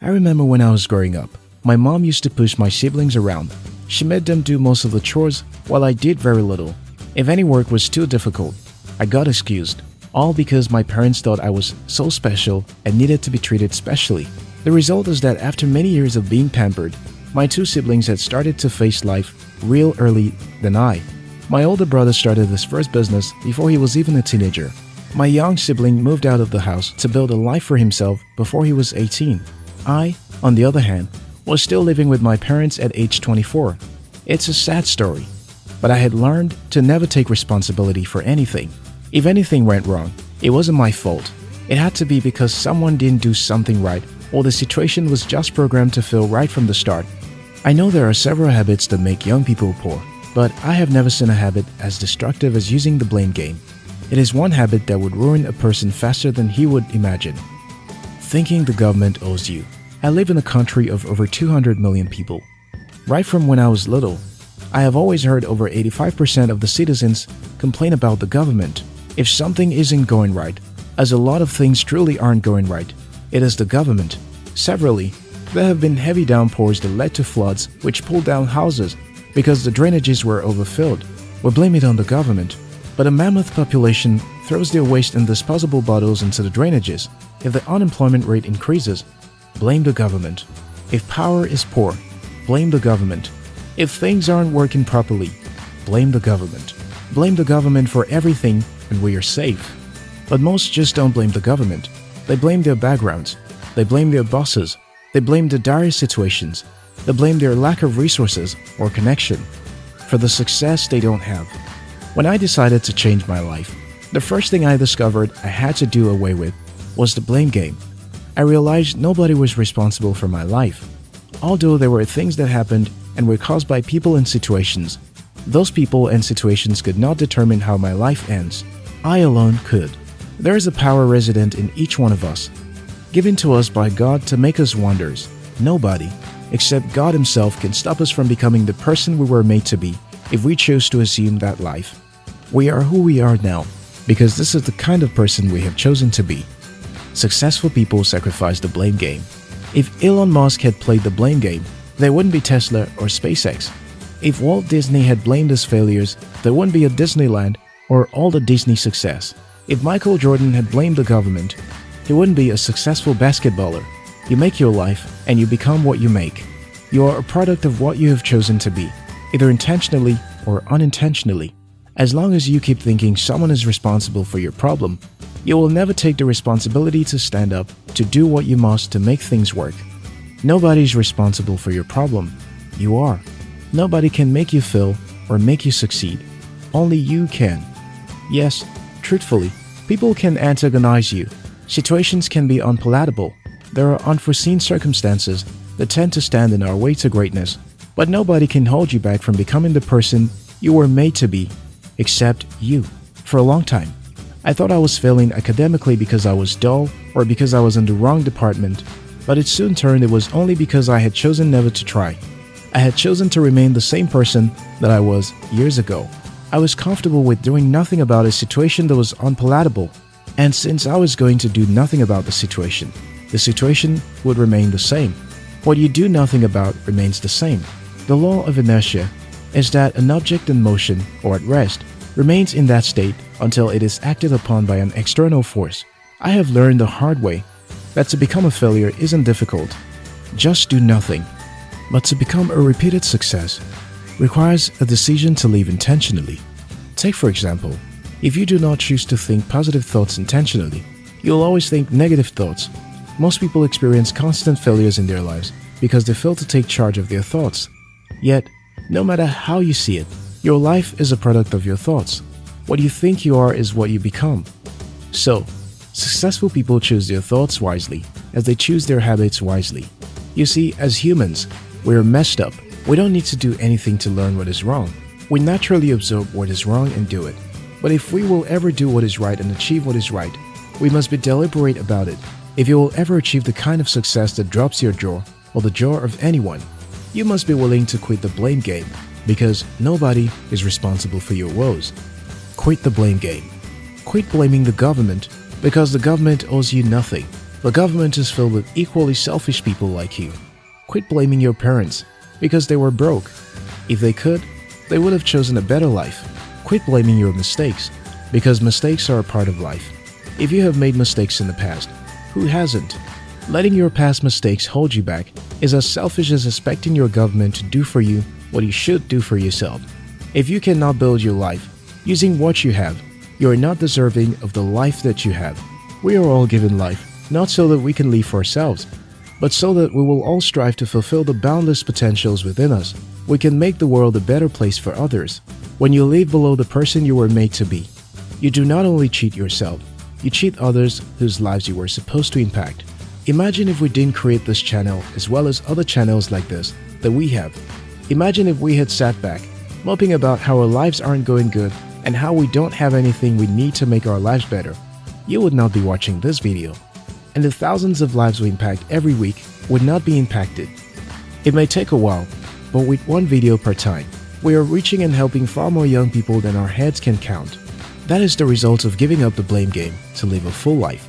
I remember when I was growing up, my mom used to push my siblings around. She made them do most of the chores while I did very little. If any work was too difficult, I got excused, all because my parents thought I was so special and needed to be treated specially. The result is that after many years of being pampered, my two siblings had started to face life real early than I. My older brother started his first business before he was even a teenager. My young sibling moved out of the house to build a life for himself before he was 18. I, on the other hand, was still living with my parents at age 24. It's a sad story, but I had learned to never take responsibility for anything. If anything went wrong, it wasn't my fault. It had to be because someone didn't do something right or the situation was just programmed to feel right from the start. I know there are several habits that make young people poor, but I have never seen a habit as destructive as using the blame game. It is one habit that would ruin a person faster than he would imagine. Thinking the government owes you. I live in a country of over 200 million people. Right from when I was little, I have always heard over 85% of the citizens complain about the government. If something isn't going right, as a lot of things truly aren't going right, it is the government. Severally, there have been heavy downpours that led to floods which pulled down houses because the drainages were overfilled. We blame it on the government. But a mammoth population throws their waste in disposable bottles into the drainages. If the unemployment rate increases, blame the government. If power is poor, blame the government. If things aren't working properly, blame the government. Blame the government for everything and we are safe. But most just don't blame the government. They blame their backgrounds. They blame their bosses. They blame the dire situations. They blame their lack of resources or connection for the success they don't have. When I decided to change my life, the first thing I discovered I had to do away with was the blame game. I realized nobody was responsible for my life. Although there were things that happened and were caused by people and situations, those people and situations could not determine how my life ends. I alone could. There is a power resident in each one of us, given to us by God to make us wonders. Nobody, except God Himself, can stop us from becoming the person we were made to be if we choose to assume that life. We are who we are now because this is the kind of person we have chosen to be. Successful people sacrifice the blame game. If Elon Musk had played the blame game, there wouldn't be Tesla or SpaceX. If Walt Disney had blamed his failures, there wouldn't be a Disneyland or all the Disney success. If Michael Jordan had blamed the government, he wouldn't be a successful basketballer. You make your life and you become what you make. You are a product of what you have chosen to be, either intentionally or unintentionally. As long as you keep thinking someone is responsible for your problem, you will never take the responsibility to stand up to do what you must to make things work. Nobody is responsible for your problem. You are. Nobody can make you fail or make you succeed. Only you can. Yes, truthfully, people can antagonize you. Situations can be unpalatable. There are unforeseen circumstances that tend to stand in our way to greatness. But nobody can hold you back from becoming the person you were made to be, except you. For a long time, I thought I was failing academically because I was dull or because I was in the wrong department, but it soon turned it was only because I had chosen never to try. I had chosen to remain the same person that I was years ago. I was comfortable with doing nothing about a situation that was unpalatable, and since I was going to do nothing about the situation, the situation would remain the same. What you do nothing about remains the same. The law of inertia is that an object in motion or at rest remains in that state until it is acted upon by an external force. I have learned the hard way that to become a failure isn't difficult. Just do nothing. But to become a repeated success requires a decision to live intentionally. Take for example, if you do not choose to think positive thoughts intentionally, you'll always think negative thoughts. Most people experience constant failures in their lives because they fail to take charge of their thoughts. Yet, no matter how you see it, your life is a product of your thoughts. What you think you are is what you become. So, successful people choose their thoughts wisely as they choose their habits wisely. You see, as humans, we're messed up. We don't need to do anything to learn what is wrong. We naturally absorb what is wrong and do it. But if we will ever do what is right and achieve what is right, we must be deliberate about it. If you will ever achieve the kind of success that drops your jaw or the jaw of anyone, you must be willing to quit the blame game because nobody is responsible for your woes. Quit the blame game. Quit blaming the government because the government owes you nothing. The government is filled with equally selfish people like you. Quit blaming your parents because they were broke. If they could, they would have chosen a better life. Quit blaming your mistakes because mistakes are a part of life. If you have made mistakes in the past, who hasn't? Letting your past mistakes hold you back is as selfish as expecting your government to do for you what you should do for yourself. If you cannot build your life using what you have, you are not deserving of the life that you have. We are all given life, not so that we can live for ourselves, but so that we will all strive to fulfill the boundless potentials within us. We can make the world a better place for others. When you live below the person you were made to be, you do not only cheat yourself, you cheat others whose lives you were supposed to impact. Imagine if we didn't create this channel as well as other channels like this that we have. Imagine if we had sat back, moping about how our lives aren't going good and how we don't have anything we need to make our lives better. You would not be watching this video and the thousands of lives we impact every week would not be impacted. It may take a while, but with one video per time, we are reaching and helping far more young people than our heads can count. That is the result of giving up the blame game to live a full life,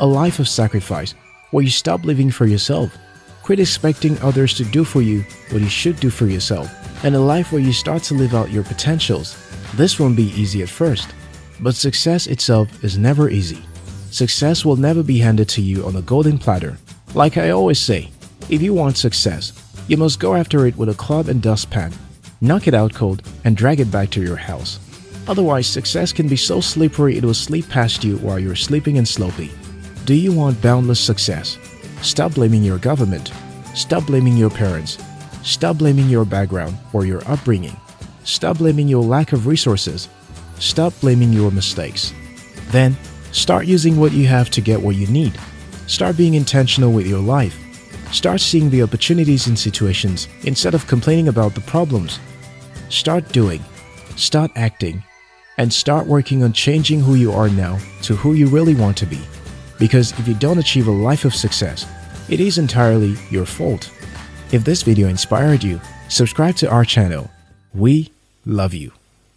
a life of sacrifice where you stop living for yourself, quit expecting others to do for you what you should do for yourself, and a life where you start to live out your potentials. This won't be easy at first, but success itself is never easy. Success will never be handed to you on a golden platter. Like I always say, if you want success, you must go after it with a club and dustpan, knock it out cold, and drag it back to your house. Otherwise, success can be so slippery it will slip past you while you're sleeping and Slopey. Do you want boundless success? Stop blaming your government. Stop blaming your parents. Stop blaming your background or your upbringing. Stop blaming your lack of resources. Stop blaming your mistakes. Then, Start using what you have to get what you need. Start being intentional with your life. Start seeing the opportunities in situations instead of complaining about the problems. Start doing, start acting, and start working on changing who you are now to who you really want to be. Because if you don't achieve a life of success, it is entirely your fault. If this video inspired you, subscribe to our channel. We love you.